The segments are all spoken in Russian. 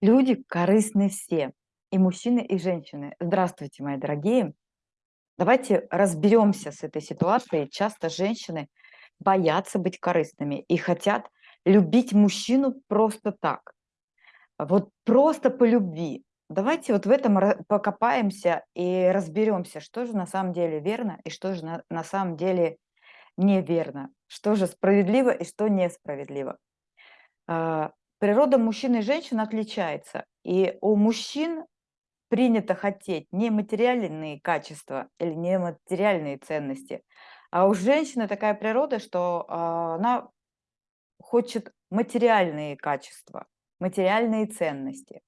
Люди корыстны все, и мужчины, и женщины. Здравствуйте, мои дорогие. Давайте разберемся с этой ситуацией. Часто женщины боятся быть корыстными и хотят любить мужчину просто так. Вот просто по любви. Давайте вот в этом покопаемся и разберемся, что же на самом деле верно и что же на, на самом деле неверно, что же справедливо и что несправедливо. Природа мужчин и женщин отличается, и у мужчин принято хотеть не материальные качества или не материальные ценности, а у женщины такая природа, что а, она хочет материальные качества, материальные ценности.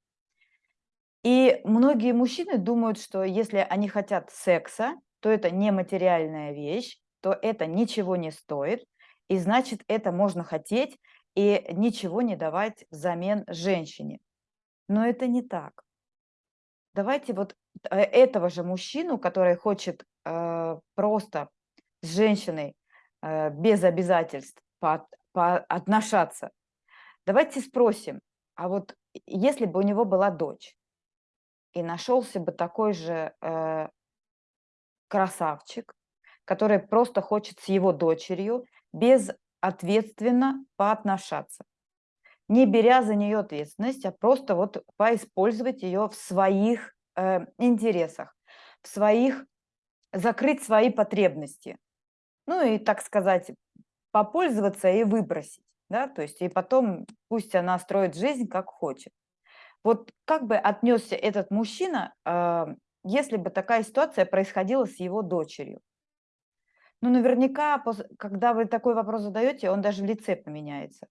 И многие мужчины думают, что если они хотят секса, то это не материальная вещь, то это ничего не стоит, и значит это можно хотеть и ничего не давать взамен женщине. Но это не так. Давайте вот э, этого же мужчину, который хочет э, просто с женщиной э, без обязательств по, отношаться, давайте спросим, а вот если бы у него была дочь, и нашелся бы такой же э, красавчик, который просто хочет с его дочерью безответственно поотношаться не беря за нее ответственность, а просто вот поиспользовать ее в своих э, интересах, в своих, закрыть свои потребности. Ну и, так сказать, попользоваться и выбросить, да, то есть и потом пусть она строит жизнь как хочет. Вот как бы отнесся этот мужчина, э, если бы такая ситуация происходила с его дочерью? Ну, наверняка, когда вы такой вопрос задаете, он даже в лице поменяется.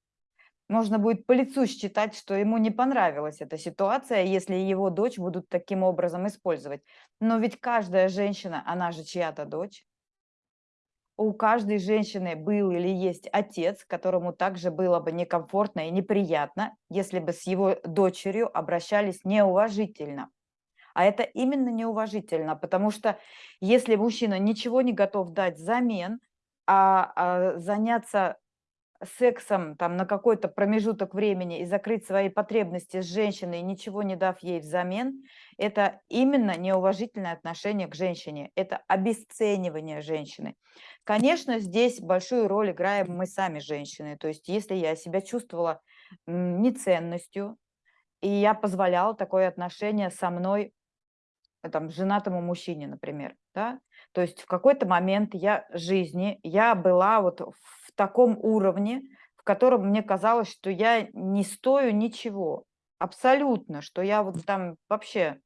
Можно будет по лицу считать, что ему не понравилась эта ситуация, если его дочь будут таким образом использовать. Но ведь каждая женщина, она же чья-то дочь. У каждой женщины был или есть отец, которому также было бы некомфортно и неприятно, если бы с его дочерью обращались неуважительно. А это именно неуважительно, потому что если мужчина ничего не готов дать взамен, а, а заняться сексом там на какой-то промежуток времени и закрыть свои потребности с женщиной, ничего не дав ей взамен, это именно неуважительное отношение к женщине, это обесценивание женщины. Конечно, здесь большую роль играем мы сами, женщины. То есть если я себя чувствовала неценностью, и я позволяла такое отношение со мной, там, женатому мужчине, например, да, то есть в какой-то момент я жизни, я была вот в таком уровне, в котором мне казалось, что я не стою ничего, абсолютно, что я вот там вообще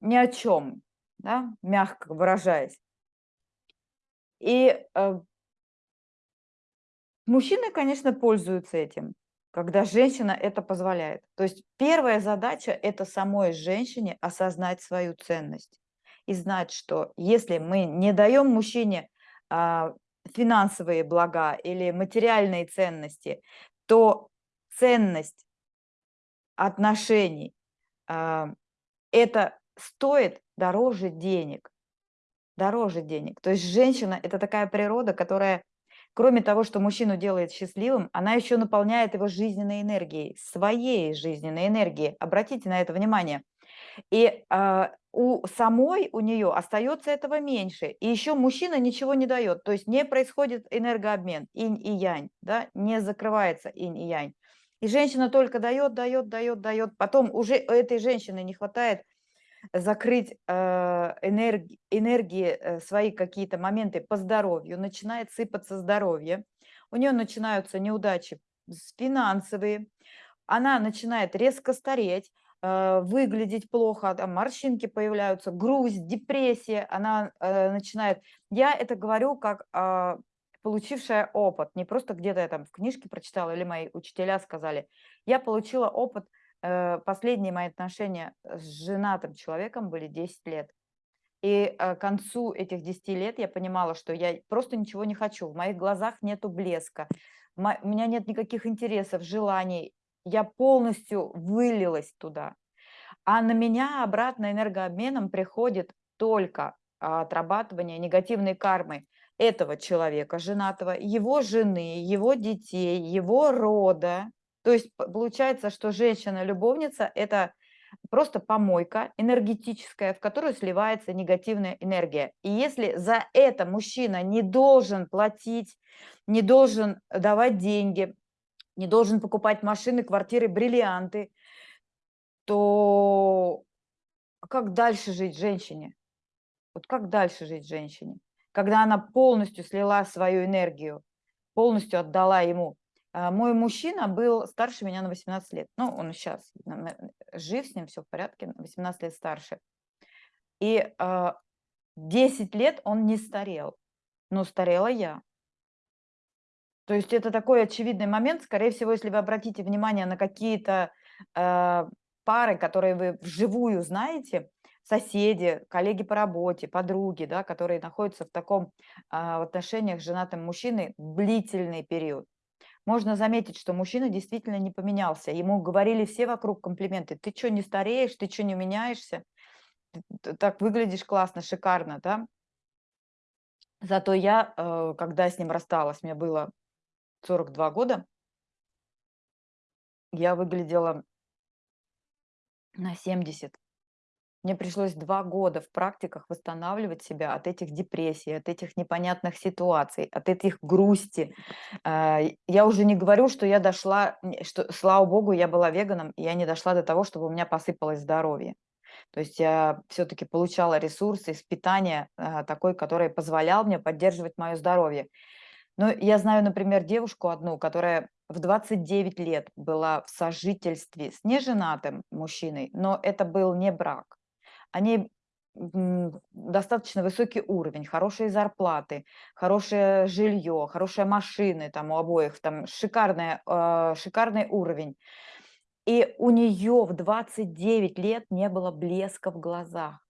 ни о чем, да, мягко выражаясь. И э, мужчины, конечно, пользуются этим, когда женщина это позволяет. То есть первая задача– это самой женщине осознать свою ценность и знать, что если мы не даем мужчине а, финансовые блага или материальные ценности, то ценность отношений а, это стоит дороже денег. Дороже денег. То есть женщина – это такая природа, которая, кроме того, что мужчину делает счастливым, она еще наполняет его жизненной энергией, своей жизненной энергией. Обратите на это внимание. И а, у самой, у нее остается этого меньше. И еще мужчина ничего не дает. То есть не происходит энергообмен, инь и янь, да, не закрывается инь и янь. И женщина только дает, дает, дает, дает. Потом уже этой женщины не хватает закрыть э, энерги, энергии, э, свои какие-то моменты по здоровью, начинает сыпаться здоровье, у нее начинаются неудачи финансовые, она начинает резко стареть, Э, выглядеть плохо, там морщинки появляются, грусть, депрессия, она э, начинает. Я это говорю как э, получившая опыт, не просто где-то я там в книжке прочитала или мои учителя сказали. Я получила опыт, последние мои отношения с женатым человеком были 10 лет. И э, к концу этих 10 лет я понимала, что я просто ничего не хочу, в моих глазах нету блеска, у меня нет никаких интересов, желаний, я полностью вылилась туда. А на меня обратно энергообменом приходит только отрабатывание негативной кармы этого человека, женатого, его жены, его детей, его рода, То есть получается, что женщина-любовница– это просто помойка энергетическая, в которую сливается негативная энергия. И если за это мужчина не должен платить, не должен давать деньги, не должен покупать машины, квартиры, бриллианты, то как дальше жить женщине? Вот как дальше жить женщине? Когда она полностью слила свою энергию, полностью отдала ему. А, мой мужчина был старше меня на 18 лет. Ну, он сейчас жив, с ним все в порядке, 18 лет старше. И 10 а, лет он не старел, но старела я. То есть это такой очевидный момент. Скорее всего, если вы обратите внимание на какие-то э, пары, которые вы вживую знаете, соседи, коллеги по работе, подруги, да, которые находятся в таком а, в отношениях с женатым мужчиной длительный период. Можно заметить, что мужчина действительно не поменялся. Ему говорили все вокруг комплименты. Ты что, не стареешь? Ты что, не меняешься? Ты так выглядишь классно, шикарно, да? Зато я, э, когда с ним рассталась, мне было 42 года, я выглядела на 70. Мне пришлось два года в практиках восстанавливать себя от этих депрессий, от этих непонятных ситуаций, от этих грусти. А, я уже не говорю, что я дошла, что, слава богу, я была веганом, и я не дошла до того, чтобы у меня посыпалось здоровье. То есть я все-таки получала ресурсы из питания а, такой, который позволял мне поддерживать мое здоровье. Но я знаю, например, девушку одну, которая в 29 лет была в сожительстве с неженатым мужчиной, но это был не брак они достаточно высокий уровень, хорошие зарплаты, хорошее жилье, хорошие машины там у обоих, там шикарная, э, шикарный уровень. И у нее в 29 лет не было блеска в глазах.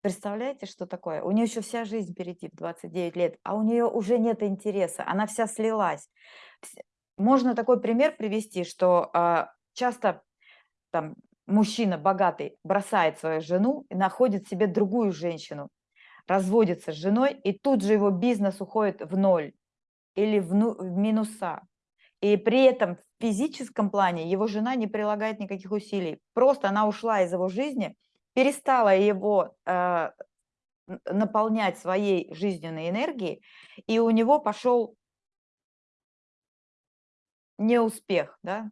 Представляете, что такое? У нее еще вся жизнь впереди в 29 лет, а у нее уже нет интереса, она вся слилась. Можно такой пример привести, что э, часто там мужчина богатый бросает свою жену и находит себе другую женщину, разводится с женой, и тут же его бизнес уходит в ноль или в, ну, в минуса. И при этом в физическом плане его жена не прилагает никаких усилий. Просто она ушла из его жизни, перестала его э, наполнять своей жизненной энергией, и у него пошел неуспех, да?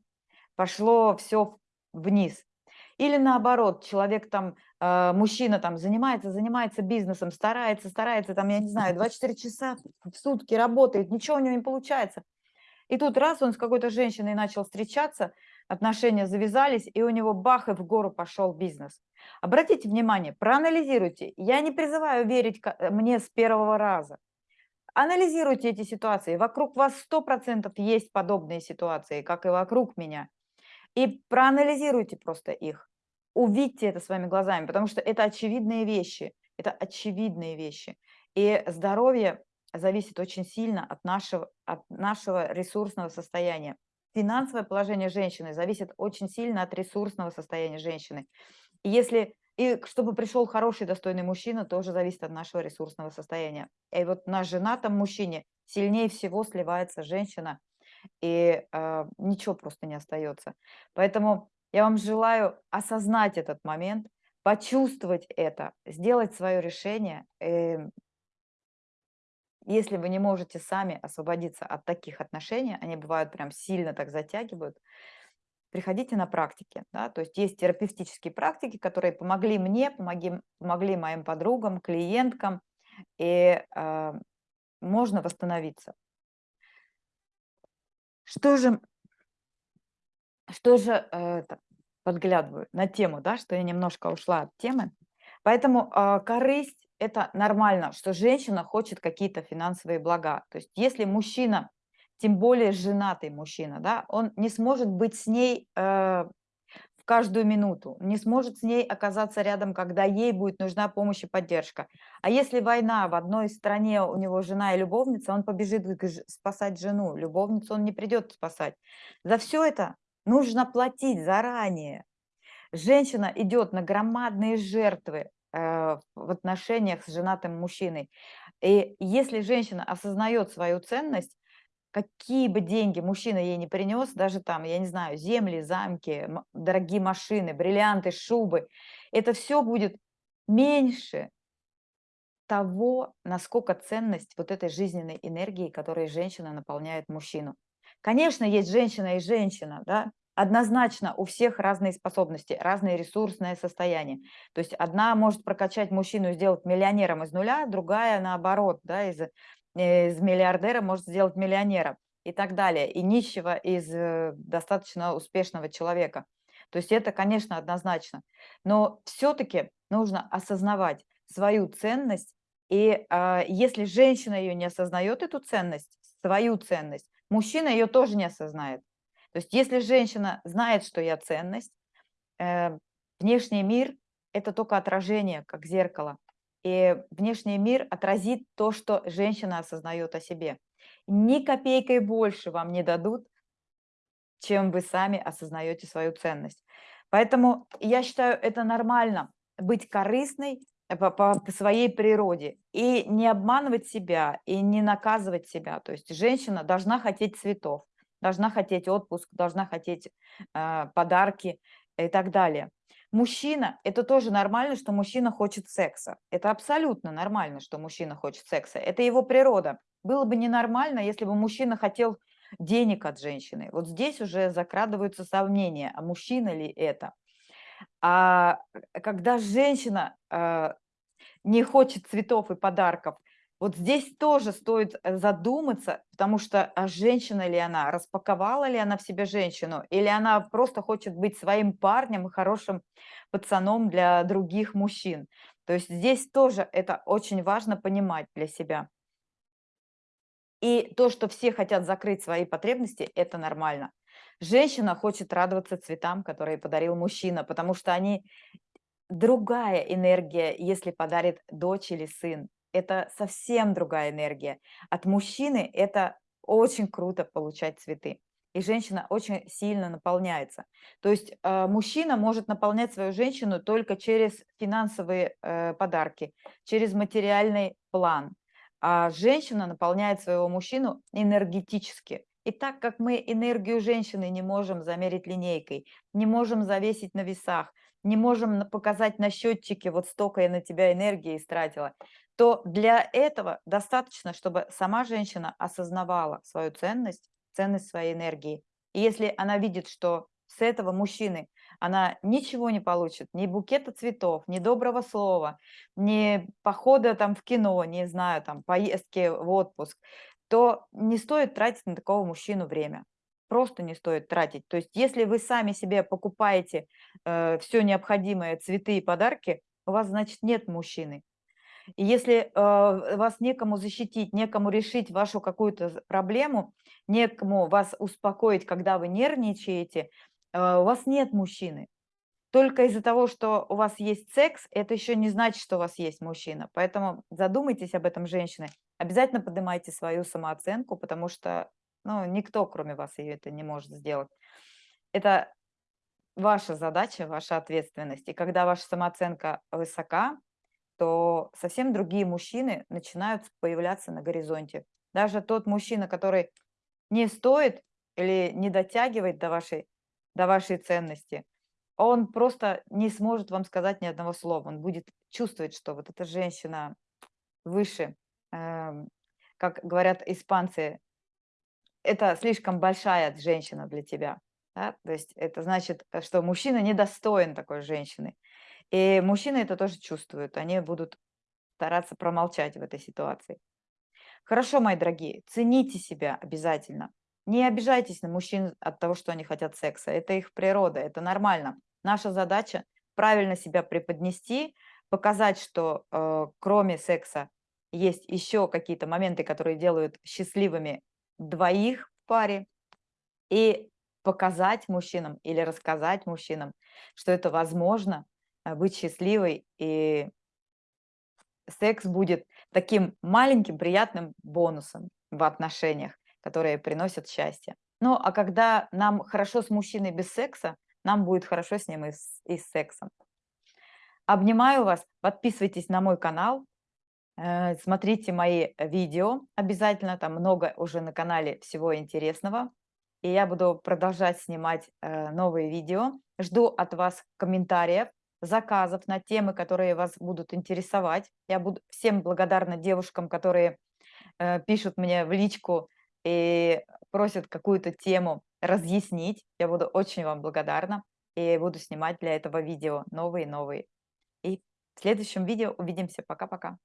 пошло все вниз. Или наоборот, человек там, э, мужчина там занимается, занимается бизнесом, старается, старается, там, я не знаю, 24 часа в сутки работает, ничего у него не получается. И тут раз он с какой-то женщиной начал встречаться, отношения завязались, и у него бах, и в гору пошел бизнес. Обратите внимание, проанализируйте. Я не призываю верить э, мне с первого раза. Анализируйте эти ситуации. Вокруг вас 100% есть подобные ситуации, как и вокруг меня. И проанализируйте просто их увидьте это своими глазами, потому что это очевидные вещи, это очевидные вещи. И здоровье зависит очень сильно от нашего, от нашего ресурсного состояния. Финансовое положение женщины зависит очень сильно от ресурсного состояния женщины. И если и чтобы пришел хороший, достойный мужчина, тоже зависит от нашего ресурсного состояния. И вот на женатом мужчине сильнее всего сливается женщина, и э, ничего просто не остается. Поэтому я вам желаю осознать этот момент, почувствовать это, сделать свое решение. Эм, если вы не можете сами освободиться от таких отношений, они бывают прям сильно так затягивают, приходите на практики. Да? То есть есть терапевтические практики, которые помогли мне, помогли, помогли моим подругам, клиенткам, и э, можно восстановиться. Что же что же э, подглядываю на тему, да, что я немножко ушла от темы. Поэтому э, корысть – это нормально, что женщина хочет какие-то финансовые блага. То есть если мужчина, тем более женатый мужчина, да, он не сможет быть с ней э, в каждую минуту, не сможет с ней оказаться рядом, когда ей будет нужна помощь и поддержка. А если война в одной стране, у него жена и любовница, он побежит спасать жену, любовницу он не придет спасать. За все это нужно платить заранее. Женщина идет на громадные жертвы э, в отношениях с женатым мужчиной. И если женщина осознает свою ценность, какие бы деньги мужчина ей не принес, даже там, я не знаю, земли, замки, дорогие машины, бриллианты, шубы, это все будет меньше того, насколько ценность вот этой жизненной энергии, которой женщина наполняет мужчину. Конечно, есть женщина и женщина, да, однозначно у всех разные способности, разное ресурсное состояние. То есть одна может прокачать мужчину и сделать миллионером из нуля, другая наоборот, да, из, э, из миллиардера может сделать миллионера и так далее, и нищего из э, достаточно успешного человека. То есть это, конечно, однозначно. Но все-таки нужно осознавать свою ценность, и э, если женщина ее не осознает, эту ценность, свою ценность, мужчина ее тоже не осознает. То есть если женщина знает, что я ценность, э, внешний мир– это только отражение, как зеркало. И внешний мир отразит то, что женщина осознает о себе. Ни копейкой больше вам не дадут, чем вы сами осознаете свою ценность. Поэтому я считаю, это нормально быть корыстной по, по своей природе и не обманывать себя, и не наказывать себя. То есть женщина должна хотеть цветов должна хотеть отпуск, должна хотеть э, подарки и так далее. Мужчина, это тоже нормально, что мужчина хочет секса. Это абсолютно нормально, что мужчина хочет секса. Это его природа. Было бы ненормально, если бы мужчина хотел денег от женщины. Вот здесь уже закрадываются сомнения, а мужчина ли это. А когда женщина э, не хочет цветов и подарков, вот здесь тоже стоит э, задуматься, потому что а женщина ли она, распаковала ли она в себе женщину, или она просто хочет быть своим парнем и хорошим пацаном для других мужчин. То есть здесь тоже это очень важно понимать для себя. И то, что все хотят закрыть свои потребности, это нормально. Женщина хочет радоваться цветам, которые подарил мужчина, потому что они другая энергия, если подарит дочь или сын это совсем другая энергия. От мужчины это очень круто получать цветы. И женщина очень сильно наполняется. То есть э, мужчина может наполнять свою женщину только через финансовые э, подарки, через материальный план. А женщина наполняет своего мужчину энергетически. И так как мы энергию женщины не можем замерить линейкой, не можем завесить на весах, не можем показать на счетчике, вот столько я на тебя энергии истратила, то для этого достаточно, чтобы сама женщина осознавала свою ценность, ценность своей энергии. И если она видит, что с этого мужчины она ничего не получит, ни букета цветов, ни доброго слова, ни похода там в кино, не знаю, там поездки в отпуск, то не стоит тратить на такого мужчину время. Просто не стоит тратить. То есть если вы сами себе покупаете э, все необходимое, цветы и подарки, у вас, значит, нет мужчины. И если э, вас некому защитить, некому решить вашу какую-то проблему, некому вас успокоить, когда вы нервничаете, э, у вас нет мужчины. Только из-за того, что у вас есть секс, это еще не значит, что у вас есть мужчина. Поэтому задумайтесь об этом, женщины. Обязательно поднимайте свою самооценку, потому что ну, никто, кроме вас, ее это не может сделать. Это ваша задача, ваша ответственность. И когда ваша самооценка высока, то совсем другие мужчины начинают появляться на горизонте. Даже тот мужчина, который не стоит или не дотягивает до вашей, до вашей ценности, он просто не сможет вам сказать ни одного слова. Он будет чувствовать, что вот эта женщина выше, как говорят испанцы, это слишком большая женщина для тебя. Да? То есть это значит, что мужчина недостоин такой женщины. И мужчины это тоже чувствуют, они будут стараться промолчать в этой ситуации. Хорошо, мои дорогие, цените себя обязательно. Не обижайтесь на мужчин от того, что они хотят секса. Это их природа, это нормально. Наша задача правильно себя преподнести, показать, что э, кроме секса есть еще какие-то моменты, которые делают счастливыми двоих в паре, и показать мужчинам или рассказать мужчинам, что это возможно, а, быть счастливой, и секс будет таким маленьким приятным бонусом в отношениях, которые приносят счастье. Ну, а когда нам хорошо с мужчиной без секса, нам будет хорошо с ним и с, и с сексом. Обнимаю вас, подписывайтесь на мой канал, Э, смотрите мои видео обязательно, там много уже на канале всего интересного. И я буду продолжать снимать э, новые видео. Жду от вас комментариев, заказов на темы, которые вас будут интересовать. Я буду всем благодарна девушкам, которые э, пишут мне в личку и просят какую-то тему разъяснить. Я буду очень вам благодарна и буду снимать для этого видео новые-новые. И в следующем видео увидимся. Пока-пока.